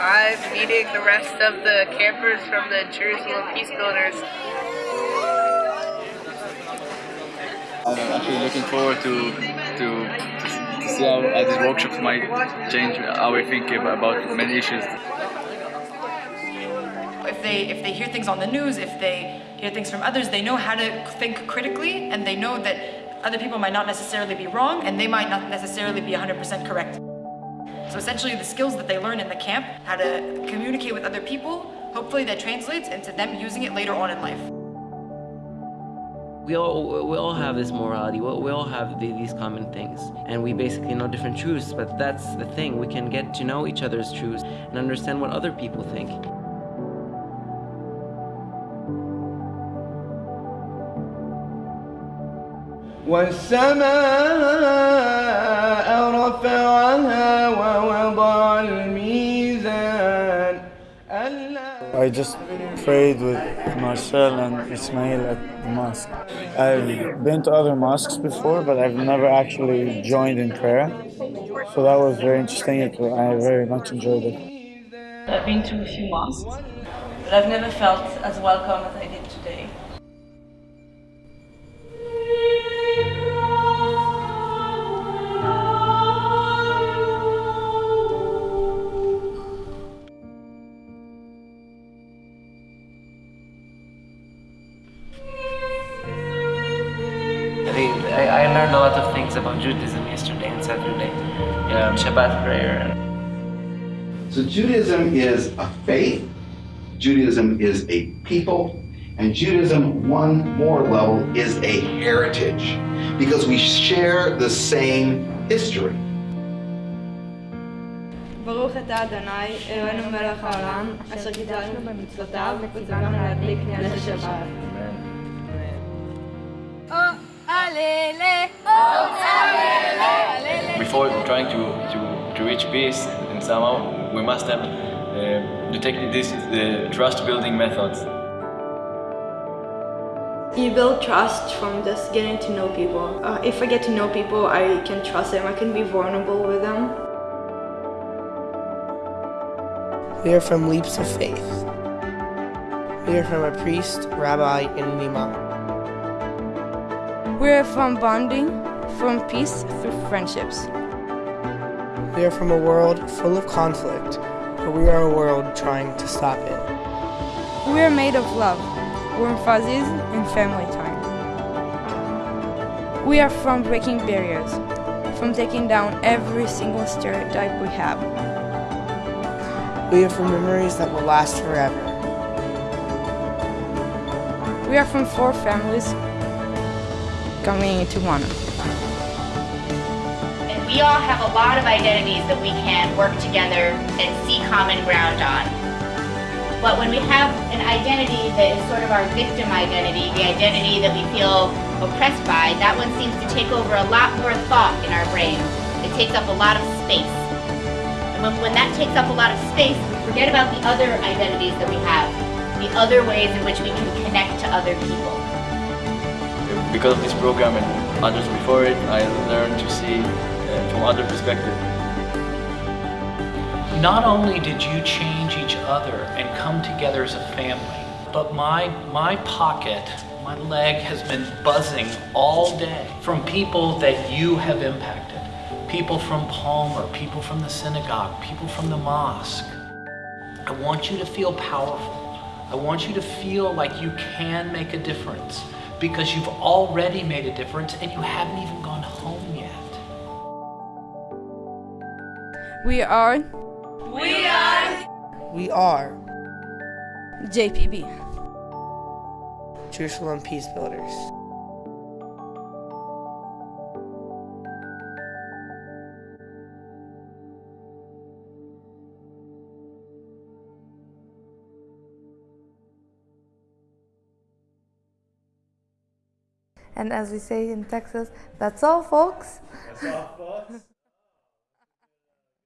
time meeting the rest of the campers from the Jerusalem Peace Builders. I'm actually looking forward to to, to see how, how these workshops might change how we think about many issues. If they if they hear things on the news, if they hear things from others, they know how to think critically, and they know that other people might not necessarily be wrong, and they might not necessarily be 100% correct. So essentially, the skills that they learn in the camp, how to communicate with other people, hopefully that translates into them using it later on in life. We all, we all have this morality, we, we all have the, these common things, and we basically know different truths, but that's the thing, we can get to know each other's truths and understand what other people think. والسماء I just prayed with Marcel and Ismail at the mosque. I've been to other mosques before, but I've never actually joined in prayer. So that was very interesting. I very much enjoyed it. I've been to a few mosques, but I've never felt as welcome as I did learned a lot of things about Judaism yesterday and Saturday. Yeah, Shabbat prayer. So Judaism is a faith, Judaism is a people, and Judaism, one more level, is a heritage because we share the same history. ברוך אתה אדוני, אלוהינו מלך העולם, אשר גידלנו במצוותיו וציוונו להדליק נר שבת. Before trying to, to, to reach peace and somehow we must have uh, the technique, this is the trust building methods. You build trust from just getting to know people. Uh, if I get to know people, I can trust them. I can be vulnerable with them. We are from Leaps of Faith. We are from a priest, rabbi, and an imam. We are from bonding, from peace through friendships. We are from a world full of conflict, but we are a world trying to stop it. We are made of love, warm fuzzies, and family time. We are from breaking barriers, from taking down every single stereotype we have. We are from memories that will last forever. We are from four families coming to one. And we all have a lot of identities that we can work together and see common ground on. But when we have an identity that is sort of our victim identity, the identity that we feel oppressed by, that one seems to take over a lot more thought in our brain. It takes up a lot of space. And when, when that takes up a lot of space, we forget about the other identities that we have, the other ways in which we can connect to other people because of this program and others before it, I learned to see uh, from other perspective. Not only did you change each other and come together as a family, but my, my pocket, my leg has been buzzing all day from people that you have impacted. People from Palmer, people from the synagogue, people from the mosque. I want you to feel powerful. I want you to feel like you can make a difference because you've already made a difference and you haven't even gone home yet. We are. We are. We are. JPB. Jerusalem Peace Builders. And as we say in Texas, that's all, folks. That's all, folks.